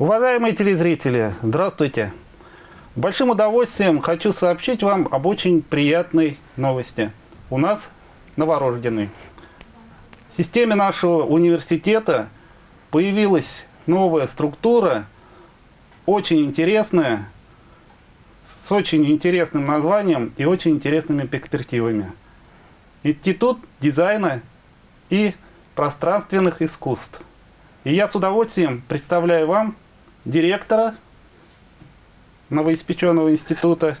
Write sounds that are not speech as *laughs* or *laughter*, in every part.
Уважаемые телезрители, здравствуйте! Большим удовольствием хочу сообщить вам об очень приятной новости. У нас новорожденный. В системе нашего университета появилась новая структура, очень интересная, с очень интересным названием и очень интересными перспективами. Институт дизайна и пространственных искусств. И я с удовольствием представляю вам директора новоиспеченного института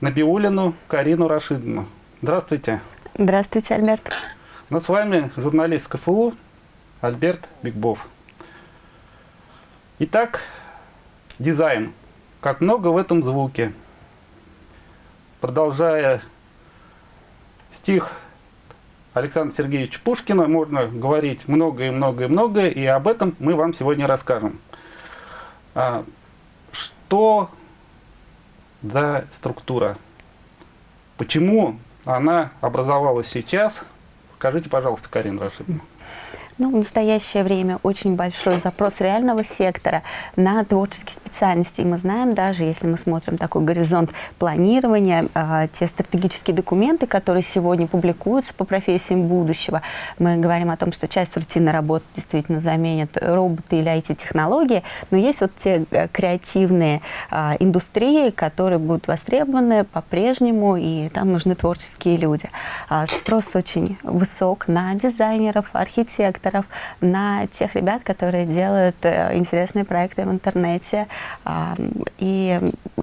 Набиулину Карину Рашидовну. Здравствуйте. Здравствуйте, Альберт. Ну, с вами журналист КФУ Альберт Бигбов. Итак, дизайн. Как много в этом звуке. Продолжая стих Александра Сергеевича Пушкина, можно говорить много и много и об этом мы вам сегодня расскажем. А, что за структура? Почему она образовалась сейчас? Скажите, пожалуйста, Карина Рашидовна. Ну, в настоящее время очень большой запрос реального сектора на творческие специальности. И мы знаем, даже если мы смотрим такой горизонт планирования, э, те стратегические документы, которые сегодня публикуются по профессиям будущего, мы говорим о том, что часть рутинной работы действительно заменят роботы или IT-технологии, но есть вот те э, креативные э, индустрии, которые будут востребованы по-прежнему, и там нужны творческие люди. А спрос очень высок на дизайнеров, архитекторов, авторов, на тех ребят, которые делают э, интересные проекты в интернете и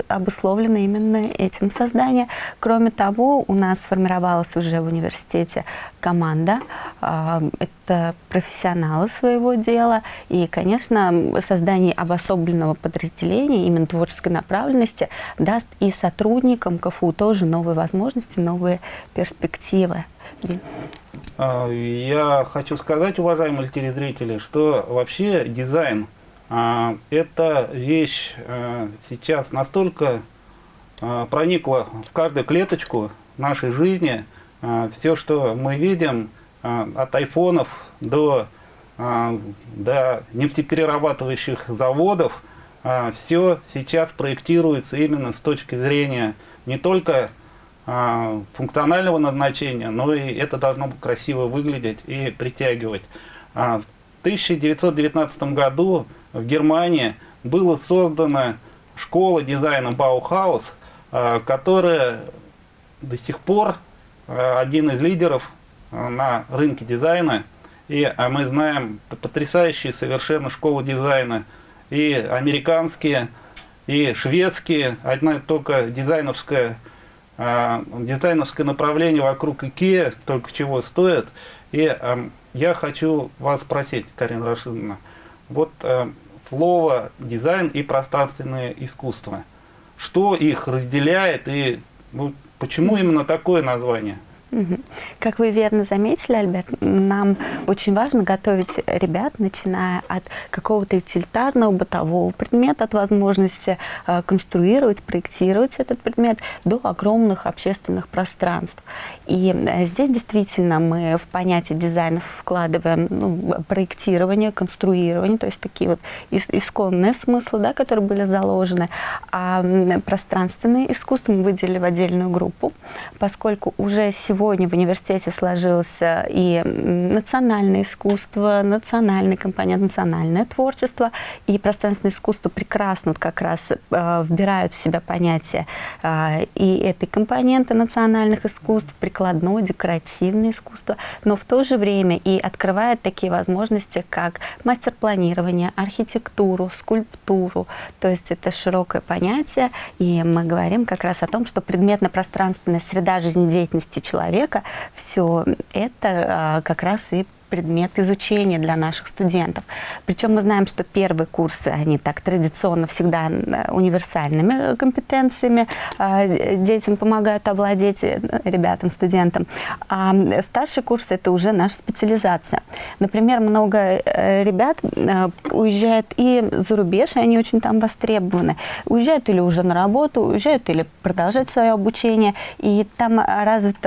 обусловлены именно этим создание. Кроме того, у нас сформировалась уже в университете команда, это профессионалы своего дела, и, конечно, создание обособленного подразделения, именно творческой направленности, даст и сотрудникам КФУ тоже новые возможности, новые перспективы. А, я хочу сказать, уважаемые телезрители, что вообще дизайн а, – это вещь а, сейчас настолько проникла в каждую клеточку нашей жизни. Все, что мы видим, от айфонов до, до нефтеперерабатывающих заводов, все сейчас проектируется именно с точки зрения не только функционального назначения, но и это должно красиво выглядеть и притягивать. А, в 1919 году в Германии была создана школа дизайна Баухаус, а, которая до сих пор один из лидеров на рынке дизайна. И мы знаем потрясающие совершенно школы дизайна, и американские, и шведские, одна только дизайновская а, дизайнерское направление вокруг IKEA только чего стоит. И а, я хочу вас спросить, Карина Рашидовна, вот а, слово дизайн и пространственное искусство. Что их разделяет и ну, почему именно такое название? Как вы верно заметили, Альберт, нам очень важно готовить ребят, начиная от какого-то утилитарного, бытового предмета, от возможности э, конструировать, проектировать этот предмет, до огромных общественных пространств. И э, здесь действительно мы в понятие дизайна вкладываем ну, проектирование, конструирование, то есть такие вот исконные смыслы, да, которые были заложены. А пространственное искусство мы выделили в отдельную группу, поскольку уже сегодня сегодня в университете сложился и национальное искусство, национальный компонент, национальное творчество, и пространственное искусство прекрасно как раз э, вбирают в себя понятие э, и этой компоненты национальных искусств, прикладное, декоративное искусство, но в то же время и открывает такие возможности, как мастер-планирование, архитектуру, скульптуру, то есть это широкое понятие, и мы говорим как раз о том, что предметно-пространственная среда жизнедеятельности человека человека, все это а, как раз и предмет изучения для наших студентов. Причем мы знаем, что первые курсы, они так традиционно всегда универсальными компетенциями э, детям помогают овладеть, э, ребятам, студентам. А старший курс – это уже наша специализация. Например, много э, ребят уезжают и за рубеж, и они очень там востребованы. Уезжают или уже на работу, уезжают или продолжать свое обучение. И там развит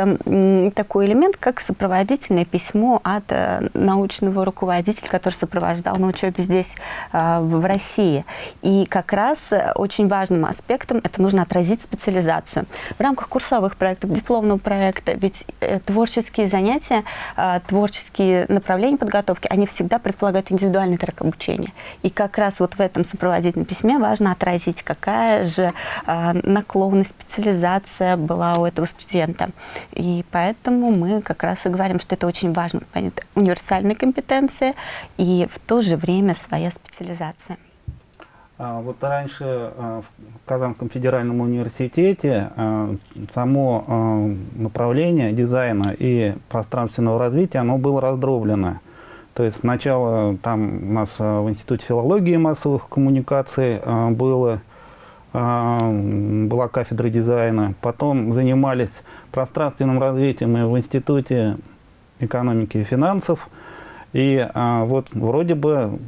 такой элемент, как сопроводительное письмо от э, научного руководителя, который сопровождал на учебе здесь, э, в России. И как раз очень важным аспектом это нужно отразить специализацию. В рамках курсовых проектов, дипломного проекта, ведь творческие занятия, творческие направления подготовки, они всегда предполагают индивидуальный трек обучения. И как раз вот в этом сопроводительном письме важно отразить, какая же наклонность, специализация была у этого студента. И поэтому мы как раз и говорим, что это очень важно, понять, универсальная компетенция и в то же время своя специализация. А, вот раньше а, в Казанском федеральном университете а, само направление дизайна и пространственного развития, оно было раздроблено. То есть сначала там у нас в Институте филологии и массовых коммуникаций было была кафедра дизайна. Потом занимались пространственным развитием и в Институте экономики и финансов. И а, вот вроде бы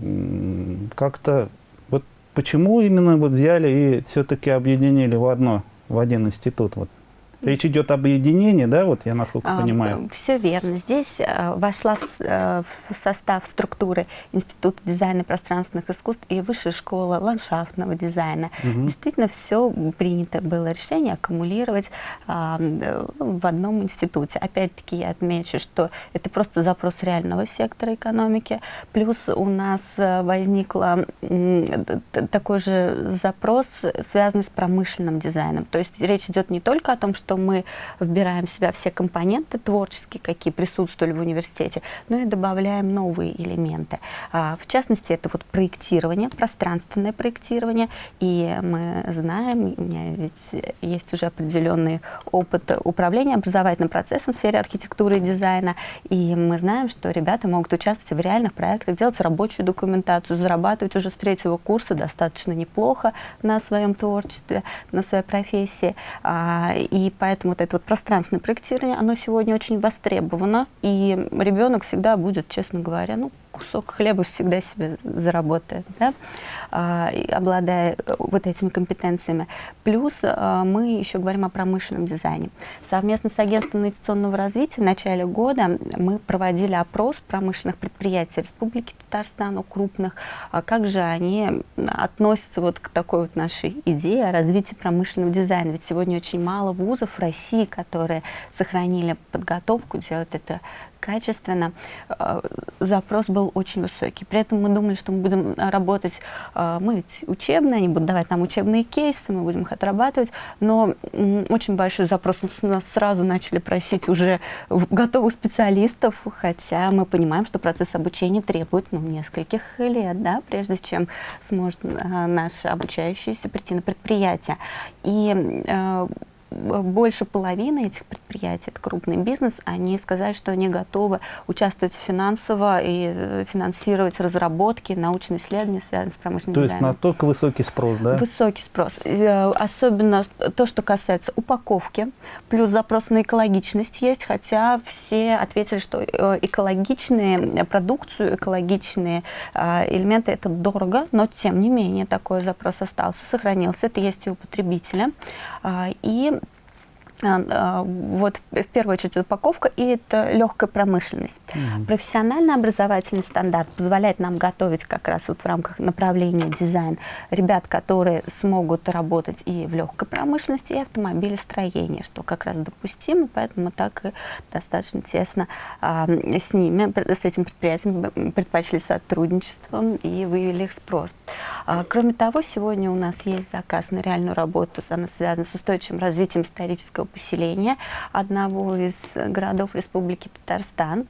как-то вот почему именно вот взяли и все-таки объединили в одно, в один институт? Вот Речь идет об объединении, да, вот я насколько а, понимаю? Все верно. Здесь а, вошла с, а, в состав структуры Института дизайна пространственных искусств и Высшая школа ландшафтного дизайна. Угу. Действительно, все принято было решение аккумулировать а, в одном институте. Опять-таки я отмечу, что это просто запрос реального сектора экономики. Плюс у нас возникла такой же запрос, связанный с промышленным дизайном. То есть речь идет не только о том, что что мы вбираем в себя все компоненты творческие, какие присутствовали в университете, но и добавляем новые элементы. А, в частности, это вот проектирование, пространственное проектирование. И мы знаем, у меня ведь есть уже определенный опыт управления образовательным процессом в сфере архитектуры и дизайна. И мы знаем, что ребята могут участвовать в реальных проектах, делать рабочую документацию, зарабатывать уже с третьего курса достаточно неплохо на своем творчестве, на своей профессии. А, и поэтому вот это вот пространственное проектирование, оно сегодня очень востребовано, и ребенок всегда будет, честно говоря, ну, кусок хлеба всегда себе заработает, да, а, обладая э, вот этими компетенциями. Плюс а, мы еще говорим о промышленном дизайне. Совместно с агентством инвестиционного развития в начале года мы проводили опрос промышленных предприятий Республики Татарстан, крупных, а как же они относятся вот к такой вот нашей идее о развитии промышленного дизайна. Ведь сегодня очень мало вузов в России, которые сохранили подготовку, делают это качественно, э, запрос был очень высокий. При этом мы думали, что мы будем работать, э, мы ведь учебные, они будут давать нам учебные кейсы, мы будем их отрабатывать, но очень большой запрос, нас сразу начали просить уже готовых специалистов, хотя мы понимаем, что процесс обучения требует ну, нескольких лет, да, прежде чем сможет э, наш обучающийся прийти на предприятие. И больше половины этих предприятий, это крупный бизнес, они сказали, что они готовы участвовать финансово и э, финансировать разработки, научные исследования, связанные с промышленным То есть настолько высокий спрос, да? Высокий спрос. Э, особенно то, что касается упаковки, плюс запрос на экологичность есть, хотя все ответили, что э, экологичные продукцию, экологичные элементы это дорого, но тем не менее такой запрос остался, сохранился, это есть и у потребителя. И а, а, вот в первую очередь упаковка и это легкая промышленность. Mm -hmm. Профессиональный образовательный стандарт позволяет нам готовить как раз вот в рамках направления дизайн ребят, которые смогут работать и в легкой промышленности, и автомобилестроении, что как раз допустимо, поэтому так и достаточно тесно а, с ними, с этим предприятием предпочли сотрудничество и выявили их спрос. А, кроме того, сегодня у нас есть заказ на реальную работу, она связана с устойчивым развитием исторического поселения одного из городов Республики Татарстан.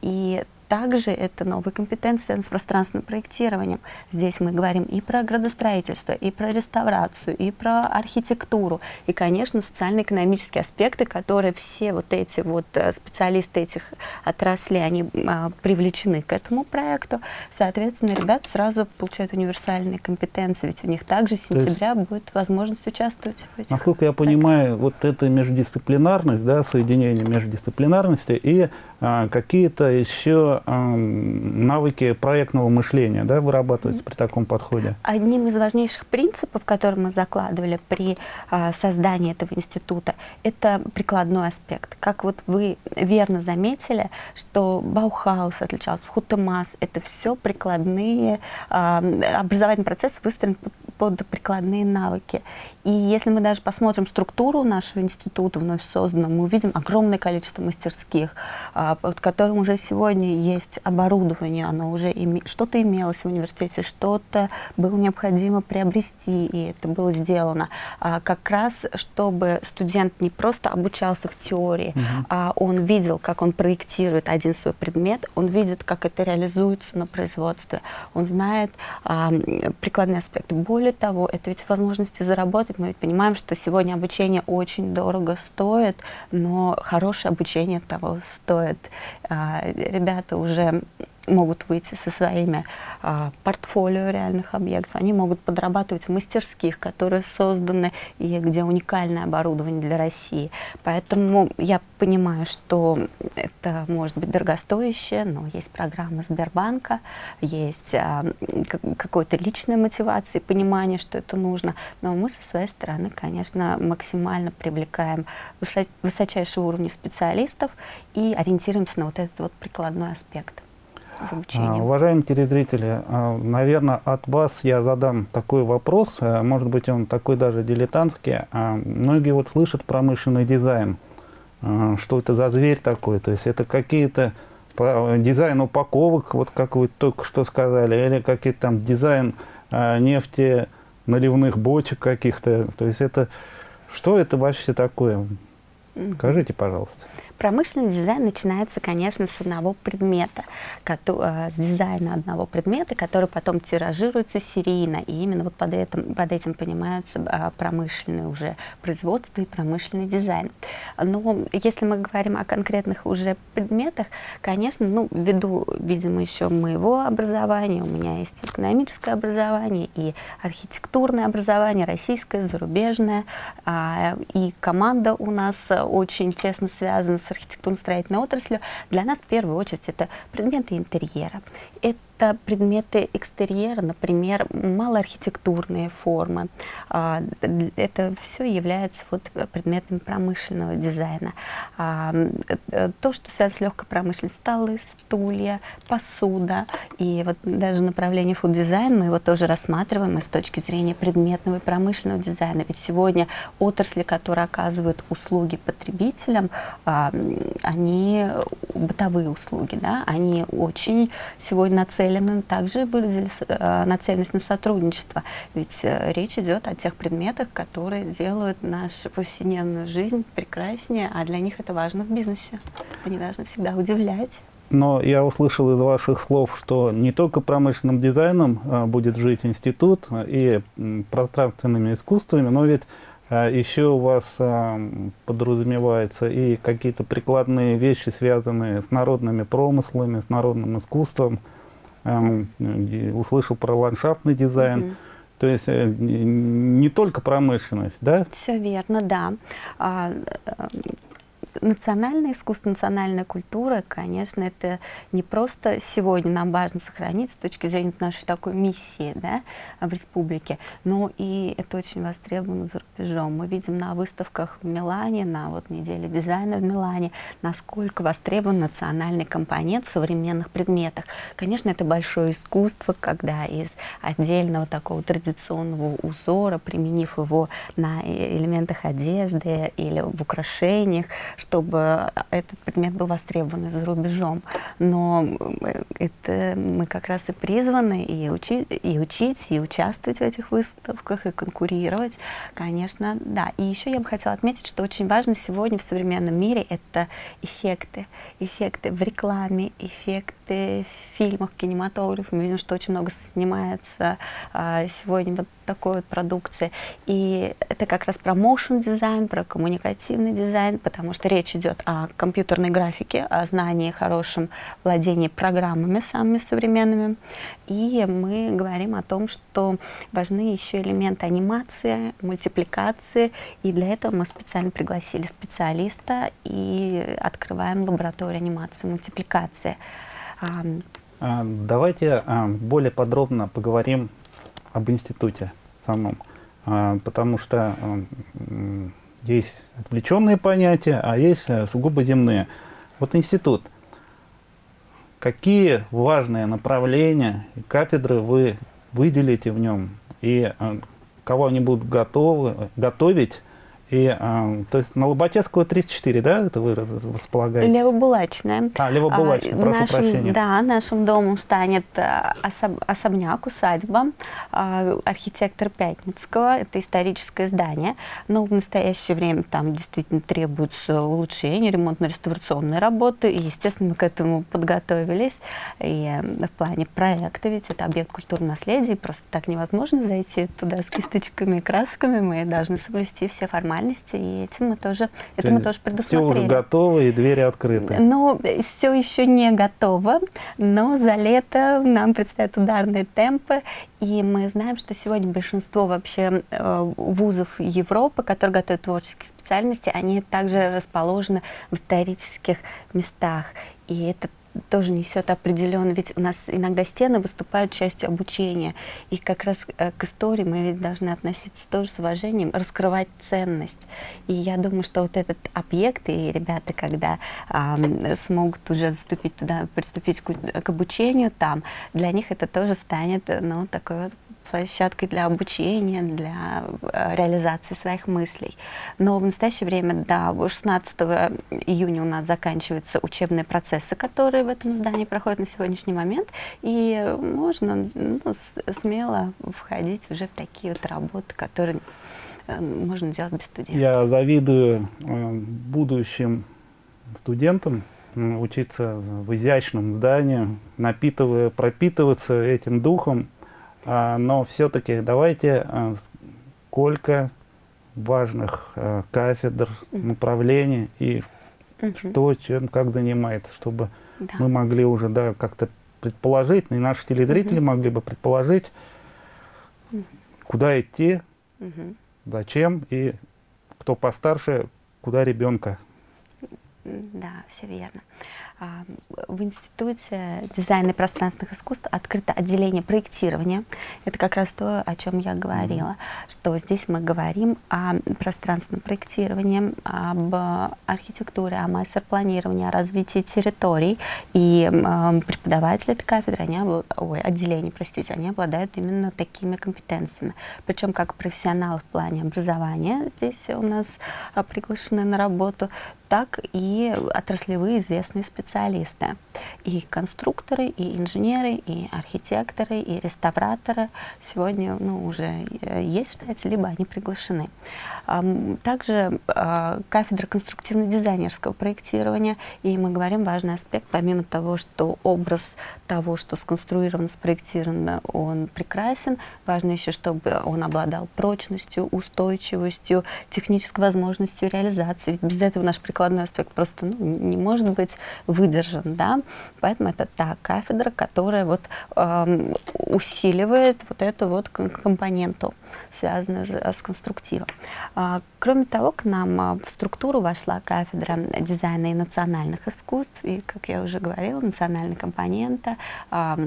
И также это новые компетенции с пространственным проектированием. Здесь мы говорим и про градостроительство, и про реставрацию, и про архитектуру, и, конечно, социально-экономические аспекты, которые все вот эти вот э, специалисты этих отраслей, они а, привлечены к этому проекту. Соответственно, ребята сразу получают универсальные компетенции, ведь у них также с сентября есть, будет возможность участвовать в этих Насколько я понимаю, вот эта междисциплинарность, да, соединение междисциплинарности и а, какие-то еще э, навыки проектного мышления да, вырабатываются при таком подходе? Одним из важнейших принципов, которые мы закладывали при э, создании этого института, это прикладной аспект. Как вот вы верно заметили, что Баухаус отличался, Хутемас, это все прикладные, э, образовательный процесс выстроен под прикладные навыки. И если мы даже посмотрим структуру нашего института вновь созданного, мы увидим огромное количество мастерских, а, под которым уже сегодня есть оборудование, оно уже име... что-то имелось в университете, что-то было необходимо приобрести, и это было сделано. А, как раз, чтобы студент не просто обучался в теории, угу. а он видел, как он проектирует один свой предмет, он видит, как это реализуется на производстве, он знает а, прикладные аспекты. Более того, это ведь возможности заработать. Мы ведь понимаем, что сегодня обучение очень дорого стоит, но хорошее обучение того стоит. А, ребята уже могут выйти со своими а, портфолио реальных объектов, они могут подрабатывать в мастерских, которые созданы и где уникальное оборудование для России. Поэтому я понимаю, что это может быть дорогостоящее, но есть программа Сбербанка, есть а, какой-то личной мотивации, понимание, что это нужно. Но мы со своей стороны, конечно, максимально привлекаем высочайшего уровня специалистов и ориентируемся на вот этот вот прикладной аспект в обучении? А, уважаемые телезрители, а, наверное, от вас я задам такой вопрос, э, может быть, он такой даже дилетантский. А, многие вот слышат промышленный дизайн. Что это за зверь такой? То есть это какие-то дизайн упаковок, вот как вы только что сказали, или какие-то там дизайн нефти, наливных бочек каких-то. То есть это что это вообще такое? Скажите, пожалуйста. Промышленный дизайн начинается, конечно, с одного предмета, э, с дизайна одного предмета, который потом тиражируется серийно. И именно вот под этим, под этим понимается а, промышленное уже производство и промышленный дизайн. Но если мы говорим о конкретных уже предметах, конечно, ну, ввиду, видимо, еще моего образования, у меня есть экономическое образование и архитектурное образование, российское, зарубежное, а, и команда у нас очень тесно связана с с архитектурно-строительной отраслью, для нас в первую очередь это предметы интерьера. Это это предметы экстерьера, например, малоархитектурные формы. А, это все является вот предметами промышленного дизайна. А, э, то, что связано с легкой промышленностью, столы, стулья, посуда. И вот даже направление фуд-дизайн мы его тоже рассматриваем и с точки зрения предметного и промышленного дизайна. Ведь сегодня отрасли, которые оказывают услуги потребителям, а, они бытовые услуги, да, они очень сегодня нацелены нацелены, также выразили э, нацеленность на сотрудничество. Ведь э, речь идет о тех предметах, которые делают нашу повседневную жизнь прекраснее, а для них это важно в бизнесе. Они должны всегда удивлять. Но я услышал из ваших слов, что не только промышленным дизайном а, будет жить институт и пространственными искусствами, но ведь еще у вас подразумевается и какие-то прикладные вещи, связанные с народными промыслами, с народным искусством. Эм, услышал про ландшафтный дизайн. Угу. То есть э, не только промышленность, да? Все верно, да. Национальное искусство, национальная культура, конечно, это не просто сегодня нам важно сохранить с точки зрения нашей такой миссии да, в республике, но и это очень востребовано за рубежом. Мы видим на выставках в Милане, на вот неделе дизайна в Милане, насколько востребован национальный компонент в современных предметах. Конечно, это большое искусство, когда из отдельного такого традиционного узора, применив его на элементах одежды или в украшениях, чтобы этот предмет был востребован за рубежом. Но это мы как раз и призваны и, учи, и учить, и участвовать в этих выставках, и конкурировать, конечно, да. И еще я бы хотела отметить, что очень важно сегодня в современном мире это эффекты. Эффекты в рекламе, эффекты в фильмах, кинематографе. Мы видим, что очень много снимается а, сегодня вот такой вот продукции. И это как раз про motion дизайн, про коммуникативный дизайн, потому что речь идет о компьютерной графике, о знании, хорошем владении программами самыми современными. И мы говорим о том, что важны еще элементы анимации, мультипликации. И для этого мы специально пригласили специалиста и открываем лабораторию анимации, мультипликации. А, давайте а, более подробно поговорим об институте самом, а, потому что есть отвлеченные понятия, а есть э, сугубо земные. Вот институт. Какие важные направления и кафедры вы выделите в нем? И кого они будут готовы, готовить и, а, то есть на Лоботецкого 34, да, это вы располагаете? Левобулачная. А, Левобулачная, а, прошу нашим, прощения. Да, нашим домом станет а, особ, особняк, усадьба, а, архитектор Пятницкого, это историческое здание, но в настоящее время там действительно требуются улучшения, ремонтно-реставрационные работы, и, естественно, мы к этому подготовились, и э, в плане проекта, ведь это объект культурного наследия, просто так невозможно зайти туда с кисточками и красками, мы должны соблюсти все формальности формальности, и этим мы тоже, это мы тоже предусмотрели. Все уже готово, и двери открыты. Но все еще не готово, но за лето нам предстоят ударные темпы, и мы знаем, что сегодня большинство вообще э, вузов Европы, которые готовят творческие специальности, они также расположены в исторических местах. И это тоже несет определенно, ведь у нас иногда стены выступают частью обучения, и как раз э, к истории мы ведь должны относиться тоже с уважением, раскрывать ценность. И я думаю, что вот этот объект, и ребята, когда э, смогут уже заступить туда, приступить к, к обучению там, для них это тоже станет, ну, такой вот площадкой для обучения, для э, реализации своих мыслей. Но в настоящее время, да, 16 июня у нас заканчиваются учебные процессы, которые в этом здании проходят на сегодняшний момент, и можно ну, смело входить уже в такие вот работы, которые э, можно делать без студентов. Я завидую э, будущим студентам, учиться в изящном здании, напитывая, пропитываться этим духом, но все-таки давайте а, сколько важных а, кафедр, направлений и что, чем, как занимается, чтобы да. мы могли уже да, как-то предположить, и наши телезрители могли бы предположить, куда идти, зачем и кто постарше, куда ребенка. Да, все верно. А, в Институте дизайна и пространственных искусств открыто отделение проектирования. Это как раз то, о чем я говорила, что здесь мы говорим о пространственном проектировании, об архитектуре, о мастер-планировании, о развитии территорий. И э, преподаватели этой кафедры, они, ой, отделения, простите, они обладают именно такими компетенциями. Причем как профессионалы в плане образования здесь у нас а, приглашены на работу, так и отраслевые известные специалисты. И конструкторы, и инженеры, и архитекторы, и реставраторы сегодня ну, уже э, есть штате, либо они приглашены. Также а, кафедра конструктивно-дизайнерского проектирования, и мы говорим важный аспект, помимо того, что образ того, что сконструировано, спроектировано, он прекрасен, важно еще, чтобы он обладал прочностью, устойчивостью, технической возможностью реализации. Ведь без этого наш прикладной аспект просто ну, не может быть выдержан. Да? Поэтому это та кафедра, которая вот, э, усиливает вот эту вот компоненту, связанную с конструктивом. А, кроме того, к нам а, в структуру вошла кафедра дизайна и национальных искусств, и, как я уже говорила, национальная компонента, а,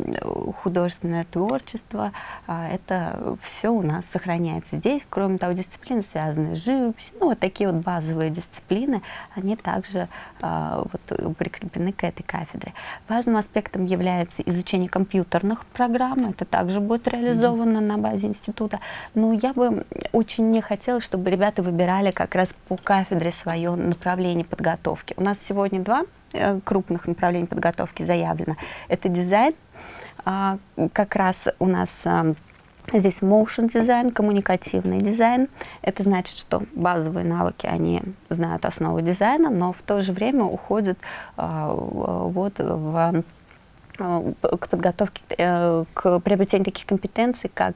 художественное творчество, это все у нас сохраняется здесь. Кроме того, дисциплины, связанные с живописью, ну, вот такие вот базовые дисциплины, они также вот, прикреплены к этой кафедре. Важным аспектом является изучение компьютерных программ, это также будет реализовано mm -hmm. на базе института. Но я бы очень не хотела, чтобы ребята выбирали как раз по кафедре свое направление подготовки. У нас сегодня два э, крупных направления подготовки заявлено. Это дизайн, а, как раз у нас а, Здесь motion дизайн, коммуникативный дизайн. Это значит, что базовые навыки, они знают основы дизайна, но в то же время уходят а, вот в к подготовке, э, к приобретению таких компетенций, как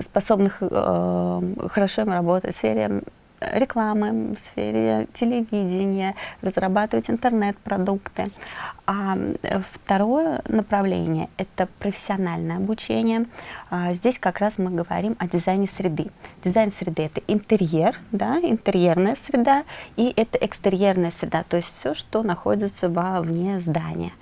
способных э, хорошо работать в сфере рекламы, в сфере телевидения, разрабатывать интернет-продукты. А второе направление – это профессиональное обучение. А здесь как раз мы говорим о дизайне среды. Дизайн среды – это интерьер, да, интерьерная среда, и это экстерьерная среда, то есть все, что находится вовне здания.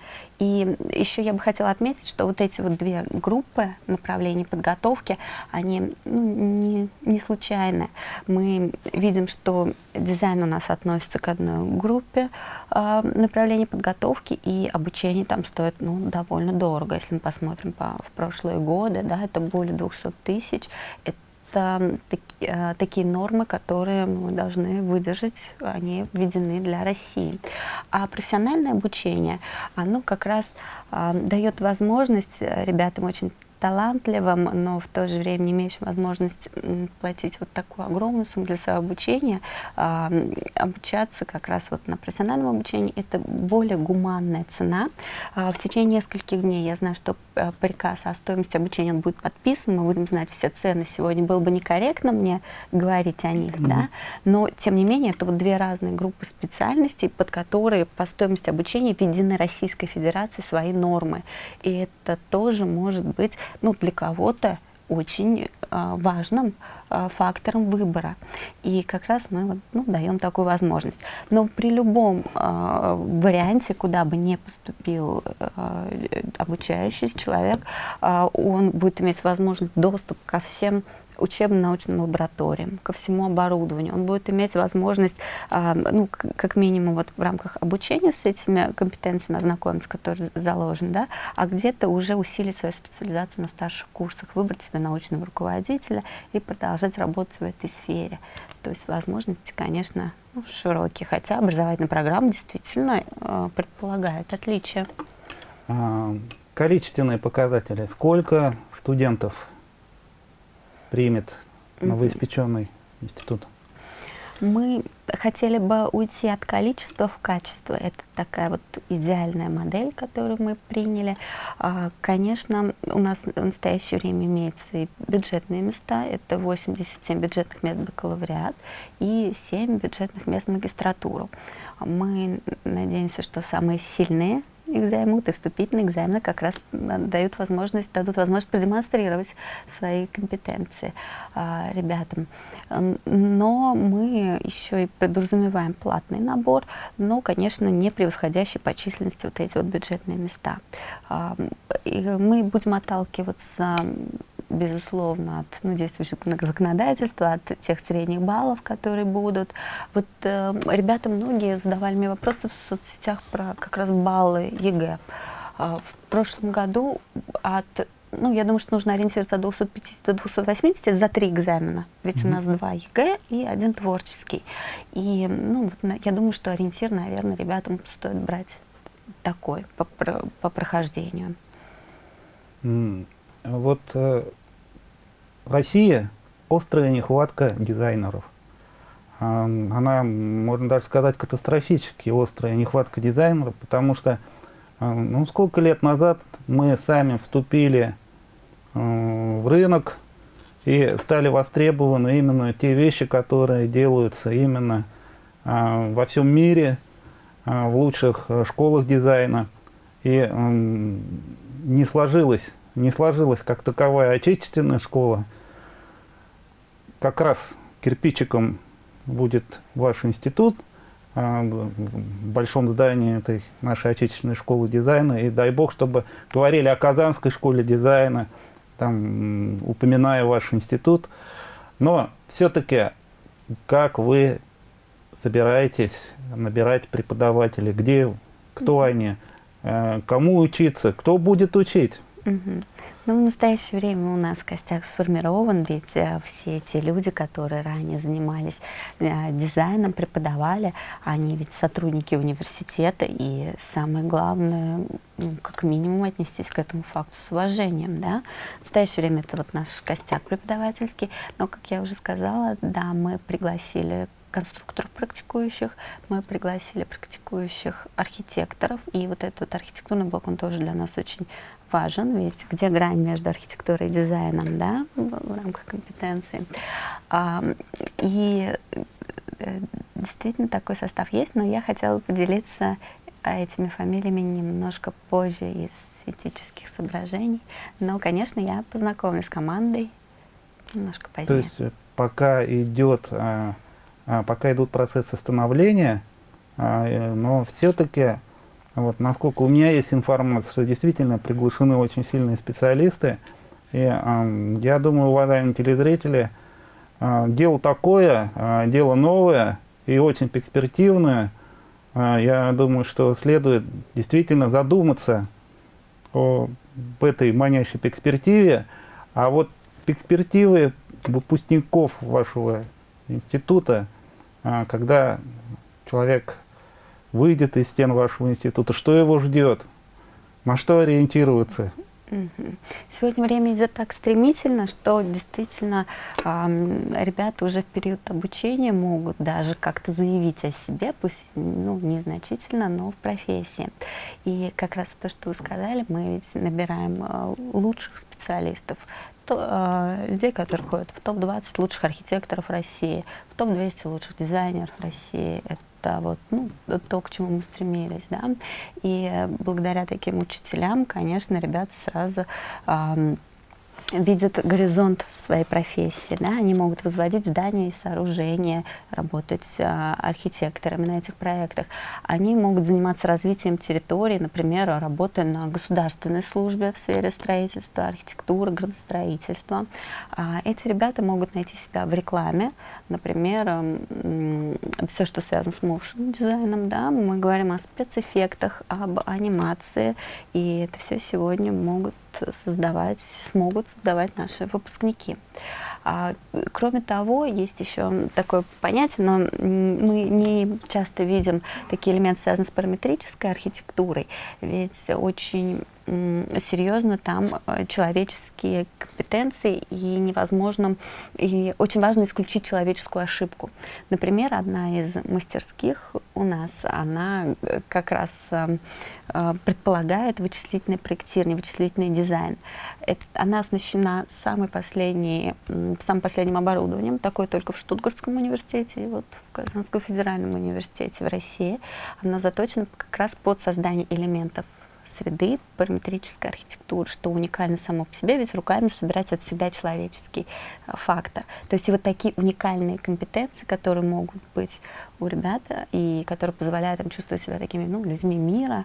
И еще я бы хотела отметить, что вот эти вот две группы направлений подготовки, они ну, не, не случайны. Мы видим, что дизайн у нас относится к одной группе э, направлений подготовки, и обучение там стоит ну, довольно дорого. Если мы посмотрим по, в прошлые годы, да, это более 200 тысяч. Это это таки, такие нормы, которые мы должны выдержать, они введены для России. А профессиональное обучение, оно как раз э, дает возможность ребятам очень талантливым, но в то же время не имеющим возможность платить вот такую огромную сумму для своего обучения, э, обучаться как раз вот на профессиональном обучении, это более гуманная цена. Э, в течение нескольких дней я знаю, что э, приказ о стоимости обучения он будет подписан, мы будем знать все цены. Сегодня было бы некорректно мне говорить о них, mm -hmm. да, но тем не менее это вот две разные группы специальностей, под которые по стоимости обучения введены Российской Федерацией свои нормы. И это тоже может быть ну, для кого-то очень э, важным э, фактором выбора. И как раз мы вот, ну, даем такую возможность. Но при любом э, варианте, куда бы не поступил э, обучающийся человек, э, он будет иметь возможность доступ ко всем учебно-научным лабораториям, ко всему оборудованию. Он будет иметь возможность, э, ну, как минимум, вот в рамках обучения с этими компетенциями ознакомиться, которые заложены, да, а где-то уже усилить свою специализацию на старших курсах, выбрать себе научного руководителя и продолжать работать в этой сфере. То есть возможности, конечно, ну, широкие, хотя образовательная программа действительно э, предполагает отличия. А, количественные показатели. Сколько студентов примет новоиспеченный институт? Мы хотели бы уйти от количества в качество. Это такая вот идеальная модель, которую мы приняли. А, конечно, у нас в настоящее время имеются и бюджетные места. Это 87 бюджетных мест бакалавриат и 7 бюджетных мест магистратуру. Мы надеемся, что самые сильные займут, и вступительные экзамены как раз дают возможность, дадут возможность продемонстрировать свои компетенции а, ребятам. Но мы еще и подразумеваем платный набор, но, конечно, не превосходящий по численности вот эти вот бюджетные места. А, и мы будем отталкиваться безусловно, от ну, действующего законодательства, от тех средних баллов, которые будут. Вот э, ребята многие задавали мне вопросы в соцсетях про как раз баллы ЕГЭ. Э, в прошлом году от ну, я думаю, что нужно ориентироваться от 250 до 280, это за три экзамена. Ведь mm -hmm. у нас два ЕГЭ и один творческий. И, ну, вот, я думаю, что ориентир, наверное, ребятам стоит брать такой по, по прохождению. Mm. Вот э, Россия острая нехватка дизайнеров. Она, можно даже сказать, катастрофически острая нехватка дизайнеров, потому что ну, сколько лет назад мы сами вступили в рынок и стали востребованы именно те вещи, которые делаются именно во всем мире, в лучших школах дизайна. И не сложилось не сложилась как таковая отечественная школа, как раз кирпичиком будет ваш институт а, в большом здании этой нашей отечественной школы дизайна. И дай бог, чтобы говорили о Казанской школе дизайна, там, упоминая ваш институт. Но все-таки, как вы собираетесь набирать преподавателей, где, кто они, э, кому учиться, кто будет учить? Ну, в настоящее время у нас костяк сформирован, ведь э, все те люди, которые ранее занимались э, дизайном, преподавали, они ведь сотрудники университета, и самое главное, ну, как минимум отнестись к этому факту с уважением, да. В настоящее время это вот наш костяк преподавательский, но, как я уже сказала, да, мы пригласили конструкторов практикующих, мы пригласили практикующих архитекторов, и вот этот архитектурный блок, он тоже для нас очень важен, ведь где грань между архитектурой и дизайном, да, в, рамках компетенции. А, и э, действительно такой состав есть, но я хотела поделиться этими фамилиями немножко позже из этических соображений. Но, конечно, я познакомлюсь с командой немножко позднее. То есть э, пока идет, а, а, пока идут процессы становления, а, э, но все-таки Вот, насколько у меня есть информация, что действительно приглашены очень сильные специалисты. И э, я думаю, уважаемые телезрители, э, дело такое, э, дело новое и очень перспективное. Э, я думаю, что следует действительно задуматься о этой манящей перспективе. А вот перспективы выпускников вашего института, э, когда человек выйдет из стен вашего института, что его ждет, на что ориентироваться? Сегодня время идет так стремительно, что действительно э, ребята уже в период обучения могут даже как-то заявить о себе, пусть ну, незначительно, но в профессии. И как раз то, что вы сказали, мы ведь набираем э, лучших специалистов, то, э, людей, которые входят в топ-20 лучших архитекторов России, в топ-200 лучших дизайнеров России. Это это вот, ну, то, к чему мы стремились, да. И благодаря таким учителям, конечно, ребята сразу э, видят горизонт своей профессии, да, они могут возводить здания и сооружения, работать а, архитекторами на этих проектах. Они могут заниматься развитием территории, например, работая на государственной службе в сфере строительства, архитектуры, градостроительства. А, эти ребята могут найти себя в рекламе, например, все, что связано с моушен дизайном, да, мы говорим о спецэффектах, об анимации, и это все сегодня могут создавать, смогут создавать наши выпускники. А, кроме того, есть еще такое понятие, но мы не часто видим такие элементы, связанные с параметрической архитектурой, ведь очень серьезно там э, человеческие компетенции и невозможно, и очень важно исключить человеческую ошибку. Например, одна из мастерских у нас, она э, как раз э, предполагает вычислительное проектирование, вычислительный дизайн. Это, она оснащена самой последней, самым последним оборудованием, такое только в Штутгартском университете и вот в Казанском федеральном университете в России. Она заточена как раз под создание элементов среды, параметрической архитектуры, что уникально само по себе, ведь руками собирать это всегда человеческий э, фактор. То есть и вот такие уникальные компетенции, которые могут быть у ребят и которые позволяют им чувствовать себя такими ну, людьми мира,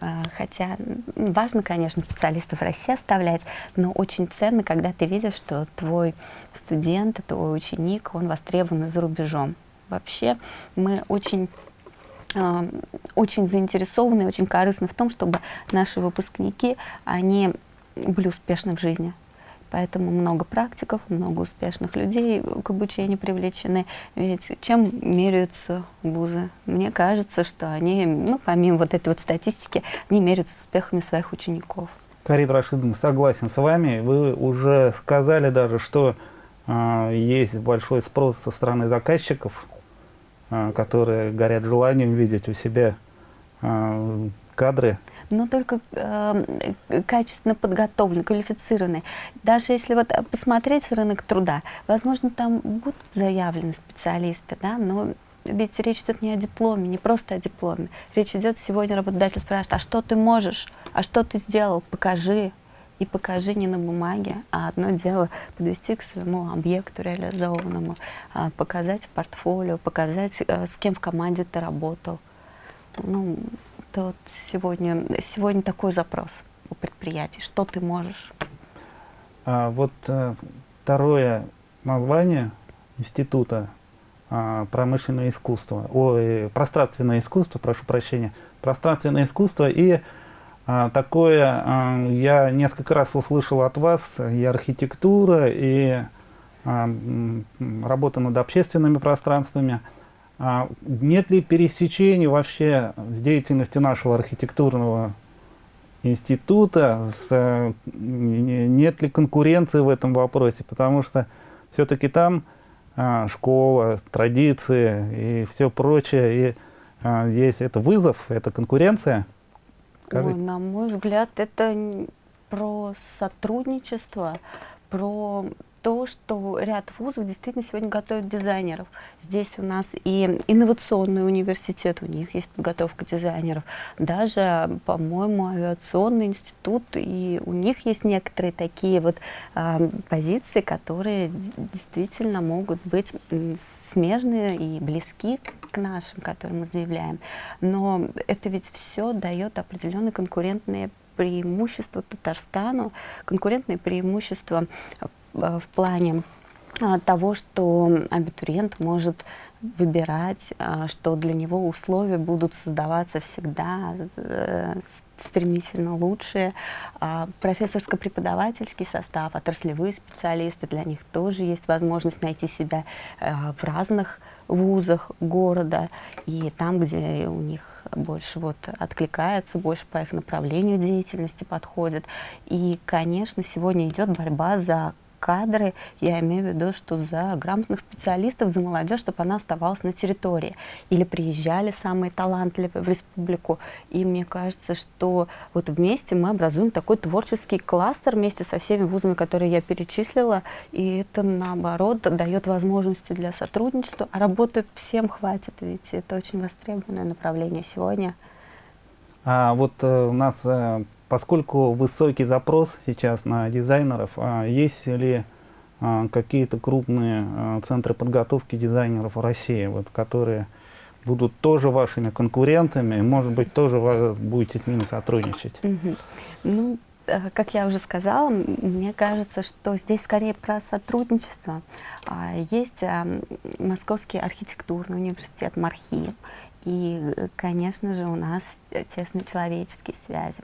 э, хотя важно, конечно, специалистов России оставлять, но очень ценно, когда ты видишь, что твой студент, твой ученик, он востребован за рубежом. Вообще мы очень а, очень заинтересованы, очень корыстны в том, чтобы наши выпускники, они были успешны в жизни. Поэтому много практиков, много успешных людей к обучению привлечены. Ведь чем меряются вузы? Мне кажется, что они, ну, помимо вот этой вот статистики, они меряются успехами своих учеников. Карин Рашидовна, согласен с вами. Вы уже сказали даже, что э, есть большой спрос со стороны заказчиков а, которые горят желанием видеть у себя а, кадры. Но только э, качественно подготовленные, квалифицированные. Даже если вот посмотреть рынок труда, возможно, там будут заявлены специалисты, да, но ведь речь идет не о дипломе, не просто о дипломе. Речь идет сегодня работодатель спрашивает, а что ты можешь, а что ты сделал, покажи, и покажи не на бумаге, а одно дело подвести к своему объекту реализованному, а, показать портфолио, показать, э, с кем в команде ты работал. Ну, это вот сегодня, сегодня такой запрос у предприятий. Что ты можешь? А, вот а, второе название института а, промышленное искусство, ой, пространственное искусство, прошу прощения, пространственное искусство и а, такое а, я несколько раз услышал от вас, и архитектура, и а, работа над общественными пространствами. Нет ли пересечений вообще с деятельностью нашего архитектурного института, с, нет ли конкуренции в этом вопросе, потому что все-таки там школа, традиции и все прочее, и есть это вызов, это конкуренция – Ой, на мой взгляд, это про сотрудничество, про то, что ряд вузов действительно сегодня готовят дизайнеров. Здесь у нас и инновационный университет, у них есть подготовка дизайнеров. Даже, по-моему, авиационный институт, и у них есть некоторые такие вот э, позиции, которые действительно могут быть смежные и близки к нашим, которые мы заявляем. Но это ведь все дает определенные конкурентные преимущества Татарстану, конкурентные преимущества в плане а, того, что абитуриент может выбирать, а, что для него условия будут создаваться всегда э, стремительно лучшие. А, профессорско-преподавательский состав, отраслевые специалисты, для них тоже есть возможность найти себя э, в разных вузах города и там, где у них больше вот откликается, больше по их направлению деятельности подходит. И, конечно, сегодня идет борьба за кадры, я имею в виду, что за грамотных специалистов, за молодежь, чтобы она оставалась на территории. Или приезжали самые талантливые в республику. И мне кажется, что вот вместе мы образуем такой творческий кластер вместе со всеми вузами, которые я перечислила. И это, наоборот, дает возможности для сотрудничества. А работы всем хватит, ведь это очень востребованное направление сегодня. А вот э, у нас э, Поскольку высокий запрос сейчас на дизайнеров, а есть ли а, какие-то крупные а, центры подготовки дизайнеров в России, вот, которые будут тоже вашими конкурентами, может быть, тоже вы будете с ними сотрудничать? Ну, э, как я уже сказала, мне кажется, что здесь скорее про сотрудничество. Есть Московский архитектурный университет МАРХИ, и, конечно же, у нас тесные человеческие связи.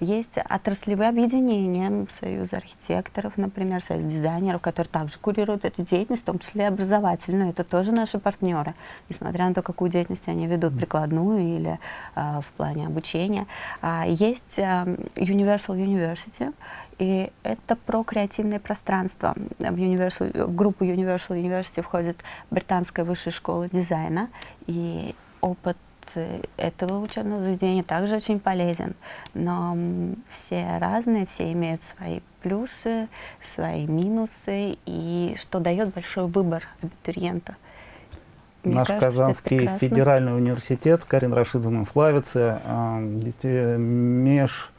Есть отраслевые объединения, Союз архитекторов, например, Союз дизайнеров, которые также курируют эту деятельность, в том числе и образовательную. Это тоже наши партнеры, несмотря на то, какую деятельность они ведут, прикладную или э, в плане обучения. А, есть э, Universal University, и это про креативное пространство. В, Universal, в группу Universal University входит Британская высшая школа дизайна, и опыт этого учебного заведения также очень полезен. Но все разные, все имеют свои плюсы, свои минусы, и что дает большой выбор абитуриента. Мне Наш кажется, Казанский федеральный университет, Карин Рашидовна, славится э, меж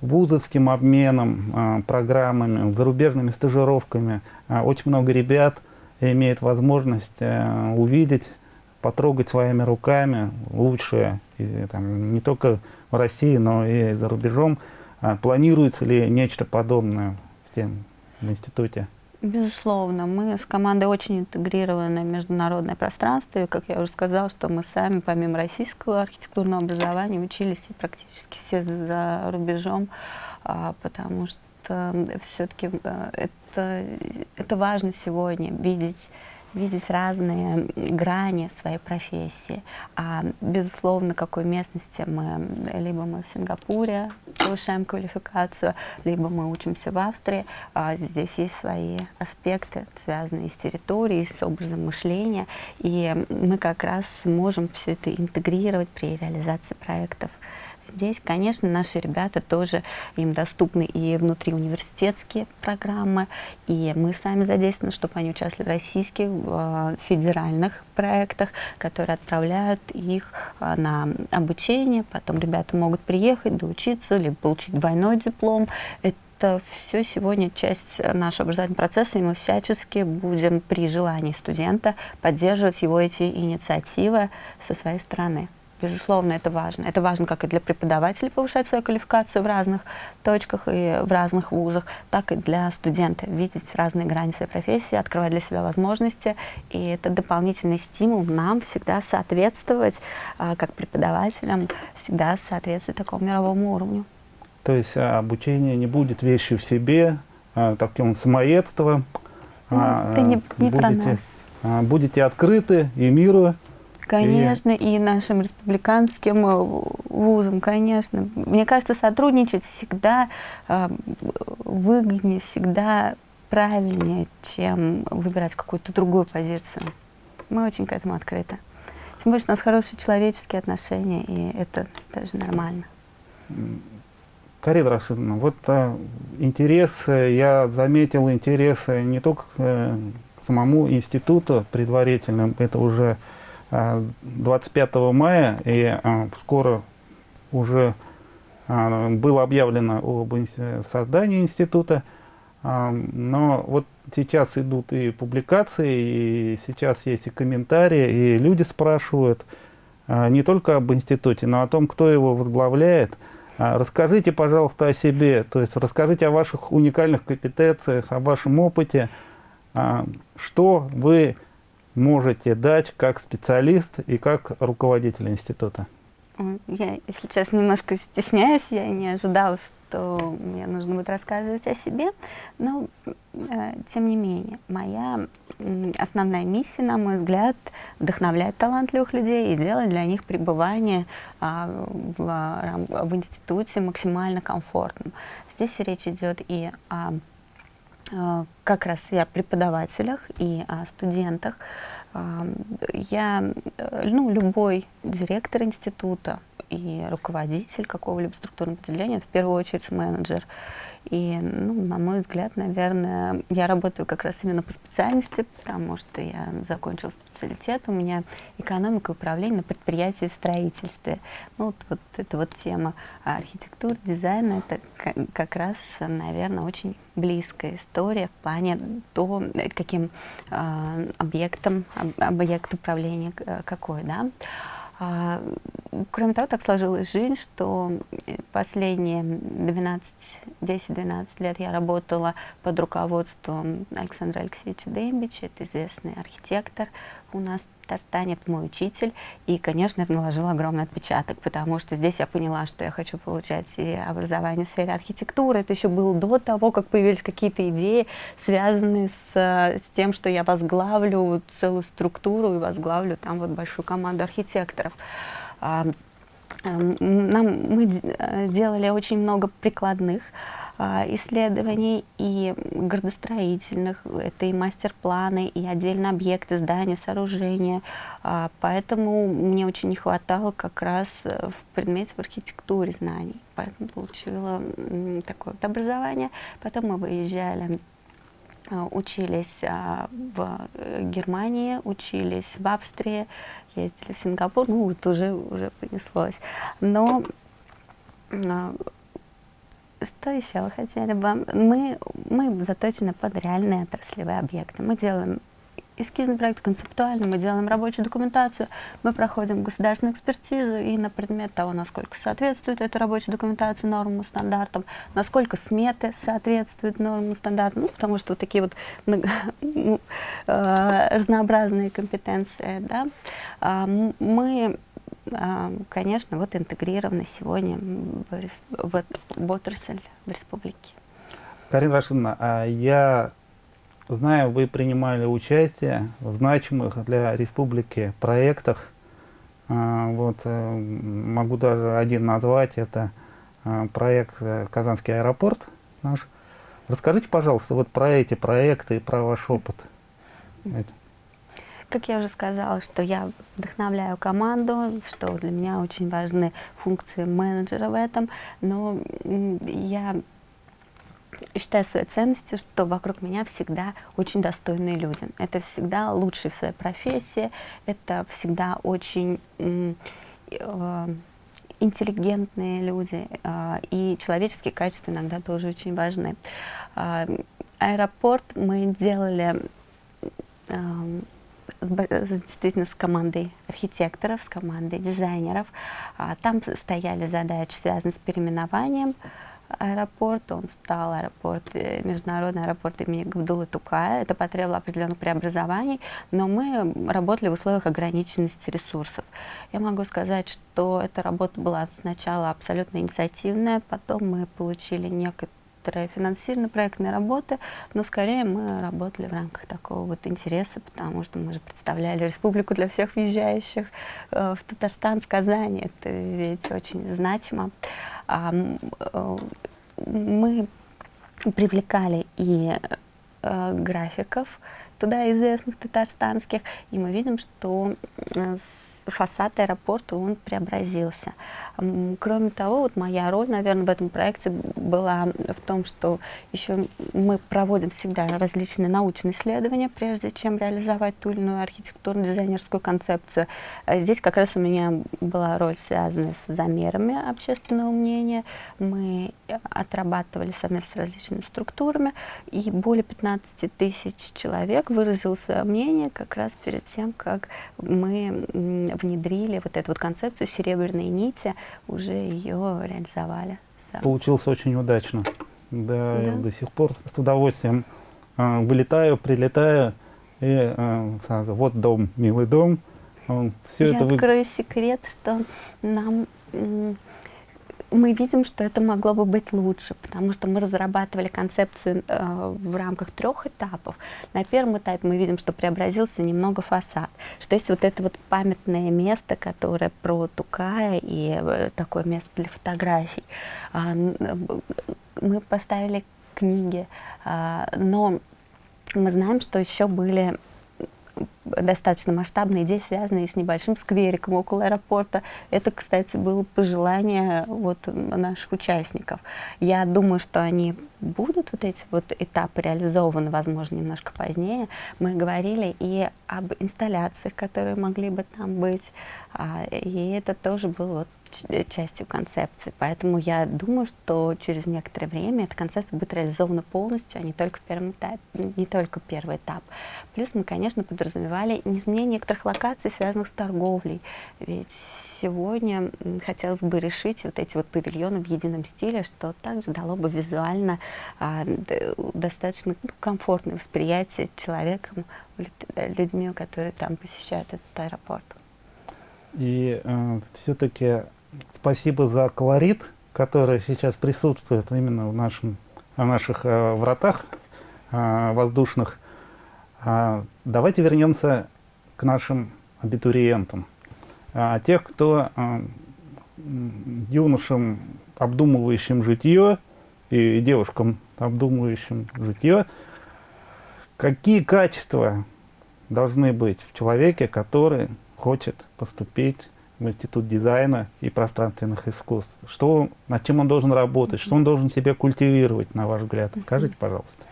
вузовским обменом, э, программами, зарубежными стажировками. Э, очень много ребят имеет возможность э, увидеть потрогать своими руками лучшее, и, там, не только в России, но и за рубежом. А, планируется ли нечто подобное с тем в институте? Безусловно, мы с командой очень интегрированы в международное пространство. И, как я уже сказала, что мы сами, помимо российского архитектурного образования, учились практически все за рубежом, а, потому что все-таки э, это, это важно сегодня видеть видеть разные грани своей профессии. А, безусловно, какой местности мы, либо мы в Сингапуре повышаем квалификацию, либо мы учимся в Австрии. А, здесь есть свои аспекты, связанные с территорией, с образом мышления, и мы как раз можем все это интегрировать при реализации проектов. Здесь, конечно, наши ребята тоже, им доступны и внутриуниверситетские программы, и мы сами задействованы, чтобы они участвовали в российских в федеральных проектах, которые отправляют их а, на обучение, потом ребята могут приехать, доучиться, либо получить двойной диплом. Это все сегодня часть нашего образовательного процесса, и мы всячески будем при желании студента поддерживать его эти инициативы со своей стороны. Безусловно, это важно. Это важно как и для преподавателей повышать свою квалификацию в разных точках и в разных вузах, так и для студента. Видеть разные грани своей профессии, открывать для себя возможности. И это дополнительный стимул нам всегда соответствовать, а, как преподавателям, всегда соответствовать такому мировому уровню. То есть а, обучение не будет вещью в себе, а, таким самоедством. Ну, это не, не будете, про нас. Будете открыты и миру, Конечно, и, и нашим республиканским э, вузам, конечно. Мне кажется, сотрудничать всегда э, выгоднее, всегда правильнее, чем выбирать какую-то другую позицию. Мы очень к этому открыты. Тем более, у нас хорошие человеческие отношения, и это даже нормально. Карина Рашидовна, вот а, интерес, я заметил интерес не только к самому институту предварительным, это уже 25 мая, и скоро уже было объявлено об создании института, но вот сейчас идут и публикации, и сейчас есть и комментарии, и люди спрашивают не только об институте, но о том, кто его возглавляет. Расскажите, пожалуйста, о себе, то есть расскажите о ваших уникальных компетенциях, о вашем опыте, что вы можете дать как специалист и как руководитель института. Я, если честно, немножко стесняюсь, я не ожидала, что мне нужно будет рассказывать о себе, но, э, тем не менее, моя основная миссия, на мой взгляд, вдохновлять талантливых людей и делать для них пребывание э, в, в институте максимально комфортным. Здесь речь идет и о как раз и о преподавателях, и о студентах, я, э, ну, любой директор института и руководитель какого-либо структурного подразделения, в первую очередь менеджер, и, ну, на мой взгляд, наверное, я работаю как раз именно по специальности, потому что я закончила специалитет, у меня экономика и управление на предприятии в строительстве. Ну, вот, вот эта вот тема архитектуры, дизайна, это как раз, наверное, очень близкая история в плане того, каким э, объектом, объект управления какой, да. Кроме того, так сложилась жизнь, что последние 10-12 лет я работала под руководством Александра Алексеевича Дембича, это известный архитектор у нас в Татарстане, это мой учитель, и, конечно, это наложило огромный отпечаток, потому что здесь я поняла, что я хочу получать и образование в сфере архитектуры, это еще было до того, как появились какие-то идеи, связанные с, с тем, что я возглавлю целую структуру и возглавлю там вот большую команду архитекторов. А, нам, мы э, делали очень много прикладных а, исследований и градостроительных, это и мастер-планы, и отдельно объекты, здания, сооружения. А, поэтому мне очень не хватало как раз э, в предмете в архитектуре знаний. Поэтому получила такое вот образование. Потом мы выезжали а, учились в э, Германии, учились в Австрии, ездили в Сингапур, ну вот уже, уже понеслось. Но что еще хотели бы? Мы, мы заточены под реальные отраслевые объекты. Мы делаем эскизный проект, концептуальный, мы делаем рабочую документацию, мы проходим государственную экспертизу и на предмет того, насколько соответствует эта рабочая документация нормам и стандартам, насколько сметы соответствуют нормам и стандартам, ну, потому что вот такие вот ну, э, разнообразные компетенции. Да? А, мы а, конечно, вот интегрированы сегодня в, в, в отрасль в республике. Карина Рашидовна, а я знаю, вы принимали участие в значимых для республики проектах. А, вот, э, могу даже один назвать, это а, проект э, «Казанский аэропорт» наш. Расскажите, пожалуйста, вот про эти проекты и про ваш опыт. Как я уже сказала, что я вдохновляю команду, что для меня очень важны функции менеджера в этом, но я считаю своей ценностью, что вокруг меня всегда очень достойные люди. Это всегда лучшие в своей профессии, это всегда очень э, интеллигентные люди, э, и человеческие качества иногда тоже очень важны. Э, аэропорт мы делали с, действительно с командой архитекторов, с командой дизайнеров. А, там стояли задачи, связанные с переименованием аэропорта. Он стал аэропорт, э, международный аэропорт имени Габдулы Тукая. Это потребовало определенных преобразований, но мы работали в условиях ограниченности ресурсов. Я могу сказать, что эта работа была сначала абсолютно инициативная, потом мы получили некоторые некоторое финансирование проектной работы, но скорее мы работали в рамках такого вот интереса, потому что мы же представляли республику для всех въезжающих э, в Татарстан, в Казани. Это ведь очень значимо. А, э, мы привлекали и э, графиков туда известных татарстанских, и мы видим, что фасад аэропорта, он преобразился. Кроме того, вот моя роль, наверное, в этом проекте была в том, что еще мы проводим всегда различные научные исследования, прежде чем реализовать ту или иную архитектурно-дизайнерскую концепцию. А здесь как раз у меня была роль, связанная с замерами общественного мнения. Мы отрабатывали совместно с различными структурами, и более 15 тысяч человек выразил свое мнение как раз перед тем, как мы внедрили вот эту вот концепцию серебряной нити, уже ее реализовали. Получилось очень удачно. Да, да. я до сих пор с удовольствием э, вылетаю, прилетаю, и э, сразу, вот дом, милый дом. Все я это открою вы... секрет, что нам мы видим, что это могло бы быть лучше, потому что мы разрабатывали концепцию э, в рамках трех этапов. На первом этапе мы видим, что преобразился немного фасад, что есть вот это вот памятное место, которое про Тукая и э, такое место для фотографий. Э, мы поставили книги, э, но мы знаем, что еще были достаточно масштабные идеи, связанные с небольшим сквериком около аэропорта. Это, кстати, было пожелание вот наших участников. Я думаю, что они будут, вот эти вот этапы реализованы, возможно, немножко позднее. Мы говорили и об инсталляциях, которые могли бы там быть, а, и это тоже было вот частью концепции. Поэтому я думаю, что через некоторое время эта концепция будет реализована полностью, а не только в первом этапе, не только первый этап. Плюс мы, конечно, подразумевали изменение некоторых локаций, связанных с торговлей. Ведь сегодня хотелось бы решить вот эти вот павильоны в едином стиле, что также дало бы визуально а, достаточно ну, комфортное восприятие человеком, людьми, которые там посещают этот аэропорт. И э, все-таки спасибо за колорит, который сейчас присутствует именно в, нашем, в наших э, вратах э, воздушных. А, давайте вернемся к нашим абитуриентам. А, тех, кто а, юношам, обдумывающим житье, и девушкам, обдумывающим житье, какие качества должны быть в человеке, который хочет поступить Институт дизайна и пространственных искусств? Что, над чем он должен работать? Что он должен себе культивировать, на ваш взгляд? Скажите, пожалуйста.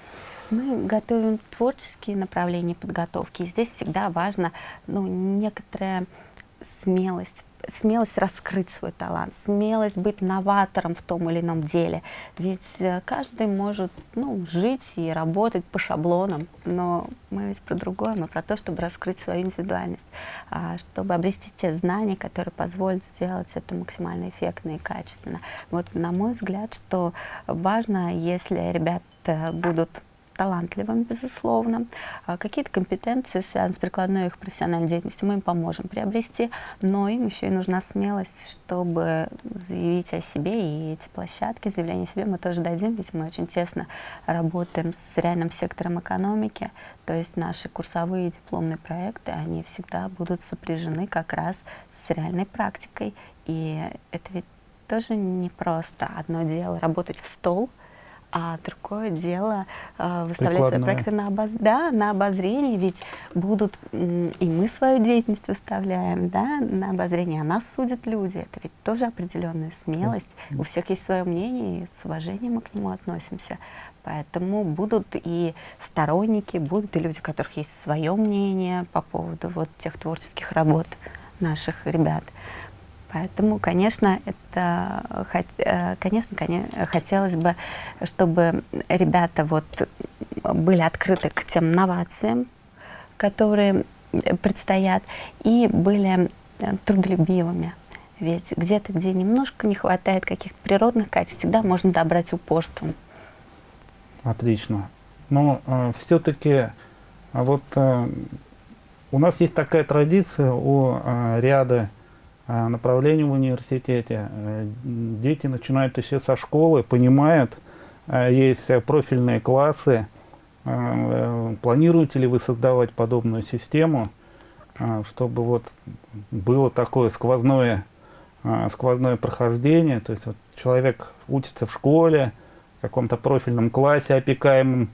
Мы готовим творческие направления подготовки. И здесь всегда важно ну, некоторая смелость, смелость раскрыть свой талант, смелость быть новатором в том или ином деле. Ведь э, каждый может ну, жить и работать по шаблонам, но мы ведь про другое, мы про то, чтобы раскрыть свою индивидуальность, а, чтобы обрести те знания, которые позволят сделать это максимально эффектно и качественно. Вот на мой взгляд, что важно, если ребята будут талантливым, безусловно. А какие-то компетенции, связанные с прикладной их профессиональной деятельностью, мы им поможем приобрести, но им еще и нужна смелость, чтобы заявить о себе, и эти площадки заявления о себе мы тоже дадим, ведь мы очень тесно работаем с реальным сектором экономики, то есть наши курсовые дипломные проекты, они всегда будут сопряжены как раз с реальной практикой, и это ведь тоже не просто одно дело работать в стол, а другое дело э, выставлять Прикладное. свои проекты на, обоз... да, на обозрение, ведь будут, и мы свою деятельность выставляем да, на обозрение, а нас судят люди. Это ведь тоже определенная смелость. Yes. У всех есть свое мнение, и с уважением мы к нему относимся. Поэтому будут и сторонники, будут и люди, у которых есть свое мнение по поводу вот тех творческих работ наших ребят. Поэтому, конечно, это, э, конечно, хотелось бы, чтобы ребята вот были открыты к тем новациям, которые предстоят, и были трудолюбивыми. Ведь где-то, где немножко не хватает каких-то природных качеств, всегда можно добрать упорством. Отлично. Но э, все-таки а вот э, у нас есть такая традиция у э, ряда направлений в университете. Э, дети начинают еще со школы, понимают, э, есть профильные классы. Э, планируете ли вы создавать подобную систему, чтобы вот было такое сквозное, сквозное прохождение, то есть вот человек учится в школе, в каком-то профильном классе, опекаемым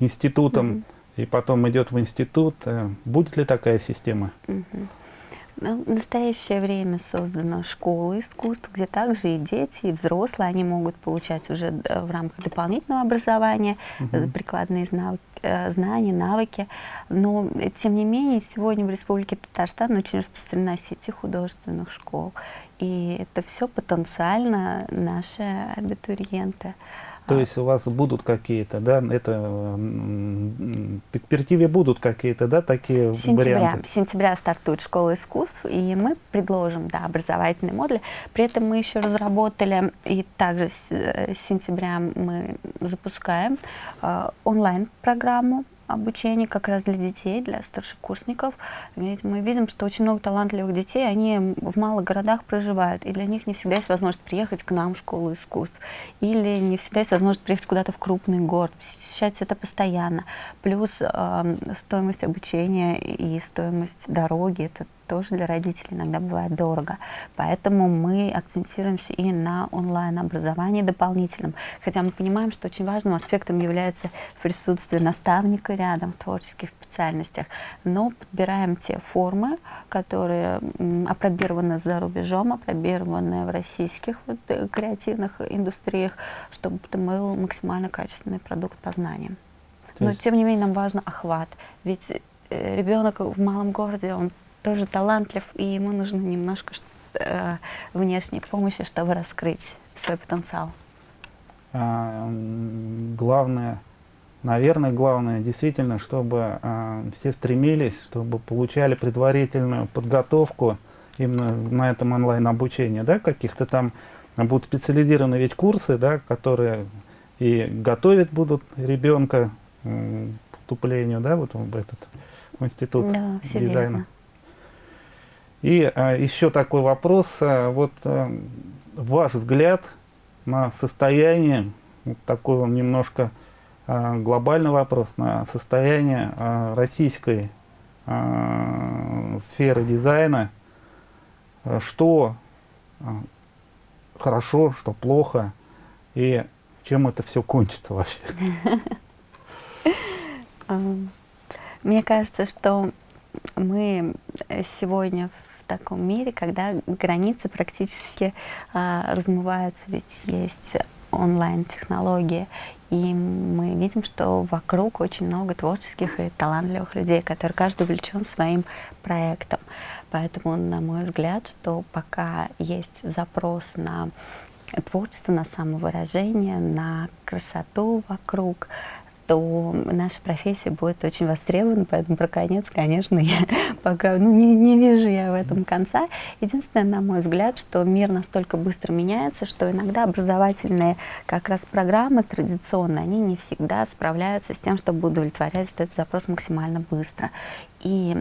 институтом, mm -hmm. и потом идет в институт. Будет ли такая система? Mm -hmm. Ну, в настоящее время создана школа искусств, где также и дети, и взрослые, они могут получать уже э, в рамках дополнительного образования угу. прикладные э, знания, навыки. Но, тем не менее, сегодня в Республике Татарстан очень распространена сети художественных школ. И это все потенциально наши абитуриенты. То есть у вас будут какие-то, да, это в перспективе будут какие-то, да, такие сентября, варианты? В сентября стартует школа искусств, и мы предложим, да, образовательные модули. При этом мы еще разработали, и также с, э, с сентября мы запускаем э, онлайн-программу обучение как раз для детей, для старшекурсников. Ведь мы видим, что очень много талантливых детей, они в малых городах проживают, и для них не всегда есть возможность приехать к нам в школу искусств, или не всегда есть возможность приехать куда-то в крупный город, посещать это постоянно. Плюс э, стоимость обучения и стоимость дороги, это тоже для родителей иногда бывает дорого. Поэтому мы акцентируемся и на онлайн-образовании дополнительном. Хотя мы понимаем, что очень важным аспектом является присутствие наставника рядом в творческих специальностях. Но подбираем те формы, которые опробированы за рубежом, опробированы в российских вот, э, креативных индустриях, чтобы это был максимально качественный продукт познания. Но тем не менее нам важно охват. Ведь э, ребенок в малом городе, он тоже талантлив, и ему нужно немножко э, внешней помощи, чтобы раскрыть свой потенциал. А, главное, наверное, главное действительно, чтобы а, все стремились, чтобы получали предварительную подготовку именно на этом онлайн-обучении, да, каких-то там будут специализированные ведь курсы, да, которые и готовить будут ребенка к вступлению, да, вот в этот институт да, дизайна. Верно. И а, еще такой вопрос. А, вот а, ваш взгляд на состояние, вот такой он немножко глобальный вопрос, на состояние российской сферы дизайна. Что хорошо, что плохо, и чем это все кончится вообще? *laughs* Мне кажется, что мы сегодня таком мире, когда границы практически а, размываются, ведь есть онлайн-технологии, и мы видим, что вокруг очень много творческих и талантливых людей, которые каждый увлечен своим проектом. Поэтому, на мой взгляд, что пока есть запрос на творчество, на самовыражение, на красоту вокруг, то наша профессия будет очень востребована, поэтому про конец, конечно, я пока ну, не, не вижу я в этом конца. Единственное, на мой взгляд, что мир настолько быстро меняется, что иногда образовательные как раз программы традиционные, они не всегда справляются с тем, чтобы удовлетворять этот запрос максимально быстро. И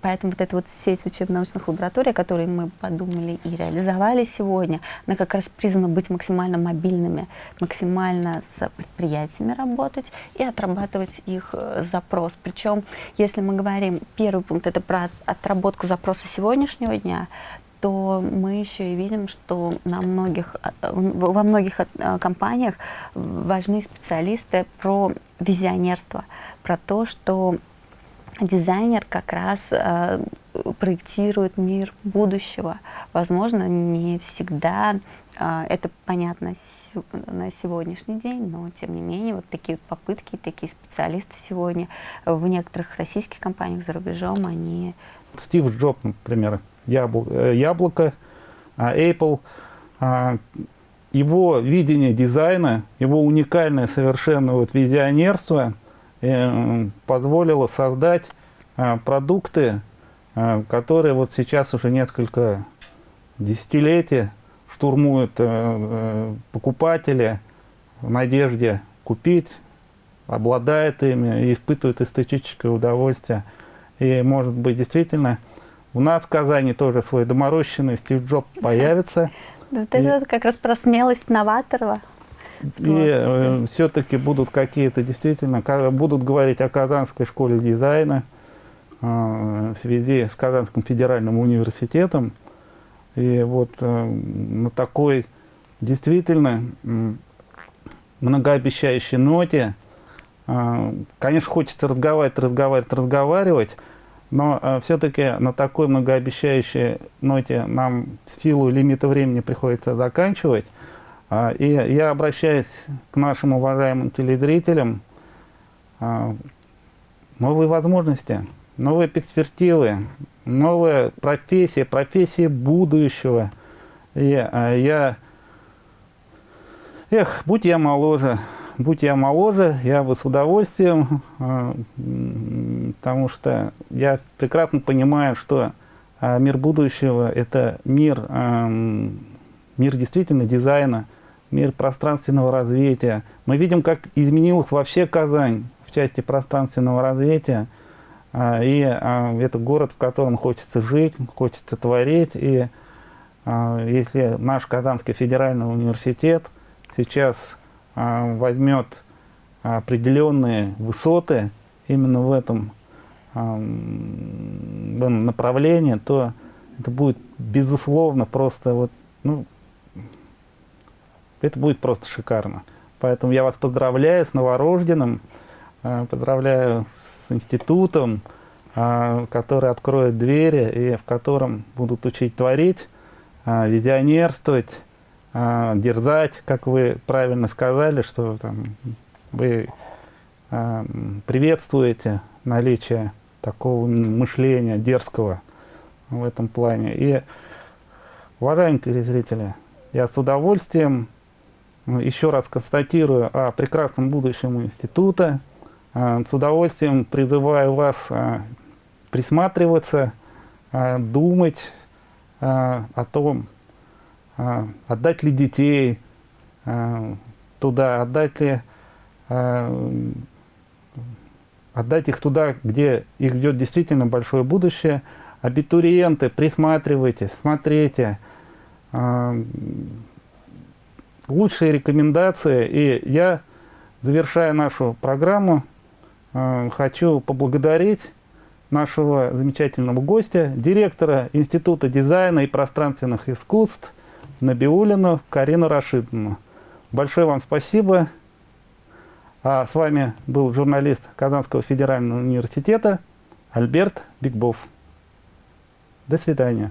поэтому вот эта вот сеть учебно-научных лабораторий, которые мы подумали и реализовали сегодня, она как раз призвана быть максимально мобильными, максимально с предприятиями работать и отрабатывать их э, запрос. Причем, если мы говорим, первый пункт это про отработку запроса сегодняшнего дня, то мы еще и видим, что на многих, э, во многих э, компаниях важны специалисты про визионерство, про то, что дизайнер как раз э, проектирует мир будущего. Возможно, не всегда э, это понятно на сегодняшний день, но тем не менее вот такие попытки, такие специалисты сегодня в некоторых российских компаниях за рубежом, они... Стив Джобс, например, э, Яблоко, а, Apple, а, его видение дизайна, его уникальное совершенно вот визионерство – позволило создать а, продукты, а, которые вот сейчас уже несколько десятилетий штурмуют э, э, покупатели в надежде купить, обладает ими и испытывает эстетическое удовольствие. И может быть действительно у нас в Казани тоже свой доморощенный Стив Джоб появится. *laughs* Вот это как раз про смелость новатора. И э, все-таки будут какие-то действительно, будут говорить о Казанской школе дизайна э, в связи с Казанским федеральным университетом. И вот э, на такой действительно э, многообещающей ноте, э, конечно, хочется разговаривать, разговаривать, разговаривать, Но все-таки на такой многообещающей ноте нам в силу лимита времени приходится заканчивать. А, и я обращаюсь к нашим уважаемым телезрителям. А, новые возможности, новые перспективы, новая профессия, профессия будущего. И а, я... Эх, будь я моложе, будь я моложе, я бы с удовольствием, потому что я прекрасно понимаю, что мир будущего – это мир, мир действительно дизайна, мир пространственного развития. Мы видим, как изменилась вообще Казань в части пространственного развития. А, и а, это город, в котором хочется жить, хочется творить. И а, если наш Казанский федеральный университет сейчас возьмет определенные высоты именно в этом, в этом направлении, то это будет безусловно просто вот, ну, это будет просто шикарно. Поэтому я вас поздравляю с новорожденным, э, поздравляю с институтом, э, который откроет двери и в котором будут учить творить, э, визионерствовать, дерзать, как вы правильно сказали, что там, вы приветствуете наличие такого мышления дерзкого в этом плане. И, уважаемые телезрители, я с удовольствием еще раз констатирую о прекрасном будущем института. А, с удовольствием призываю вас а, присматриваться, а, думать о том, отдать ли детей туда, отдать ли отдать их туда, где их ждет действительно большое будущее. Абитуриенты, присматривайтесь, смотрите, лучшие рекомендации. И я, завершая нашу программу, э, хочу поблагодарить нашего замечательного гостя, директора Института дизайна и пространственных искусств Набиулину Карину Рашидовну. Большое вам спасибо. А с вами был журналист Казанского федерального университета Альберт Бигбов. До свидания.